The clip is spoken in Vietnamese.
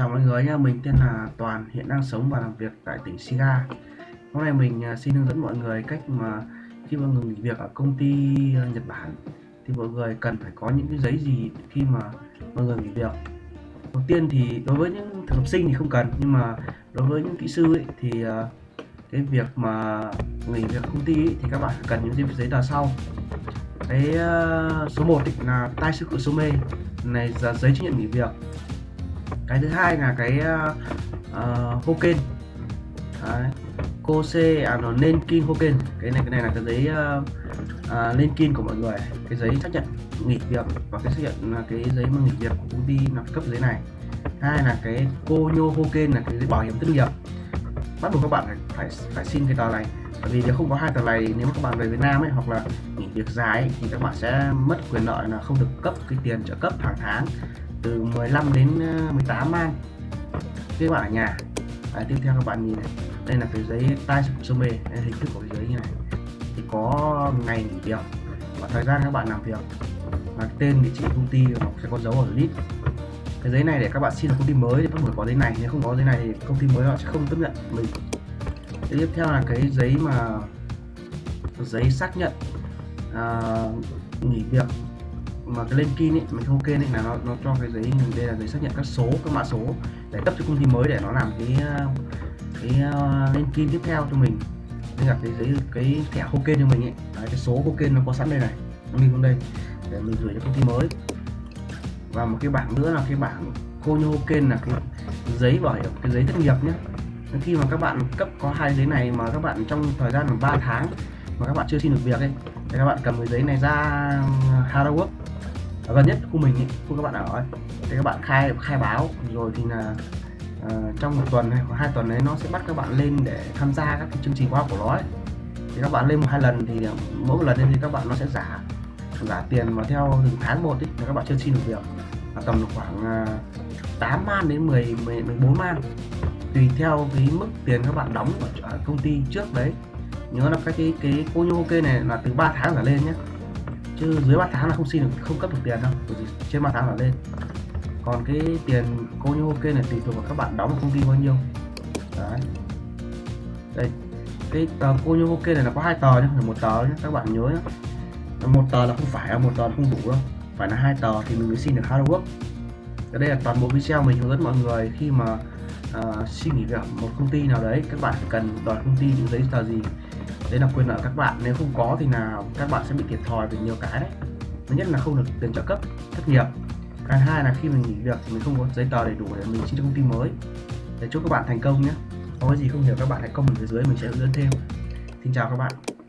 Chào mọi người nha, mình tên là Toàn, hiện đang sống và làm việc tại tỉnh Shiga. Hôm nay mình à, xin hướng dẫn mọi người cách mà khi mọi người nghỉ việc ở công ty à, Nhật Bản thì mọi người cần phải có những cái giấy gì khi mà mọi người nghỉ việc. Đầu tiên thì đối với những thực tập sinh thì không cần, nhưng mà đối với những kỹ sư ấy, thì à, cái việc mà nghỉ việc công ty ấy, thì các bạn cần những giấy tờ sau. Cái số 1 là tai sư cự số mê này là giấy chứng nhận nghỉ việc cái thứ hai là cái uh, Hoken. Đấy. c à nó nên kinh Hoken. Cái này cái này là cái giấy ờ, uh, uh, lên kin của mọi người. Cái giấy xác nhận nghỉ việc và cái xác nhận là cái giấy mà nghỉ việc của công ty là cấp giấy này. Hai là cái cô nhô Hoken là cái giấy bảo hiểm thất nghiệp. Bắt buộc các bạn phải phải, phải xin cái tờ này. Bởi vì nếu không có hai tờ này nếu mà các bạn về Việt Nam ấy hoặc là nghỉ việc dài ấy, thì các bạn sẽ mất quyền lợi là không được cấp cái tiền trợ cấp hàng tháng từ 15 đến 18 mang man các bạn ở nhà. Đấy, tiếp theo các bạn nhìn này. Đây là cái giấy tai sơ mê đây hình thức của cái giấy như này. Thì có ngày nghỉ việc và thời gian các bạn làm việc. Và tên địa chỉ công ty hoặc sẽ có dấu ở list cái giấy này để các bạn xin công ty mới thì bắt buộc có giấy này. Nếu không có giấy này thì công ty mới họ sẽ không tiếp nhận mình. Cái tiếp theo là cái giấy mà giấy xác nhận à, nghỉ việc mà cái lên kin ấy mình ok này là nó nó cho cái giấy đây là giấy xác nhận các số các mã số để cấp cho công ty mới để nó làm cái cái ờ, uh, lên kin tiếp theo cho mình. Nên là cái giấy cái thẻ ok cho mình ấy. Đấy, cái số ok nó có sẵn đây này nó mình xuống đây để mình gửi cho công ty mới. Và một cái bảng nữa là cái bảng Konyo Hoken là cái giấy bảo hiểm cái giấy thất nghiệp nhé. Khi mà các bạn cấp có hai giấy này mà các bạn trong thời gian là 3 tháng mà các bạn chưa xin được việc ấy thì các bạn cầm cái giấy này ra HaraWork Gần nhất khu mình ý, khu các bạn ở ấy. thì các bạn khai khai báo. Rồi thì là uh, trong một tuần hay hai tuần đấy nó sẽ bắt các bạn lên để tham gia các cái chương trình khóa của nó ấy. thì các bạn lên một hai lần thì ờ, mỗi một lần lên thì các bạn nó sẽ giả giả tiền mà theo từng tháng một ý, là các bạn chưa xin được việc. Là tầm khoảng ờ, uh, 8 man đến 10, 10 14 man. Tùy theo cái mức tiền các bạn đóng ở công ty trước đấy. Nhớ là cái cái cái cô nhô kê này là từ 3 tháng trở lên nhé chứ dưới 3 tháng là không xin được, không cấp được tiền đâu, bởi vì trên 3 tháng là lên. Còn cái tiền cô như ok này tùy thuộc vào các bạn đóng công ty bao nhiêu. Đấy. Đây, cái tờ cô như ok này là có hai tờ nhé một tờ nhé các bạn nhớ nhé một tờ là không phải một tờ là không đủ đâu. Phải là hai tờ thì mình mới xin được hard work. Đây là toàn bộ video mình hướng dẫn mọi người khi mà Ờ, uh, xin nghỉ việc một công ty nào đấy các bạn cần đòi công ty những giấy tờ gì? Đấy là quyền lợi các bạn nếu không có thì nào các bạn sẽ bị thiệt thòi về nhiều cái đấy. Thứ nhất là không được tiền trợ cấp thất nghiệp. Cái hai là khi mình nghỉ việc thì mình không có giấy tờ đầy đủ để mình xin cho công ty mới. Để chúc các bạn thành công nhé. Có gì không hiểu các bạn hãy comment phía dưới mình sẽ hướng dẫn thêm. Xin chào các bạn.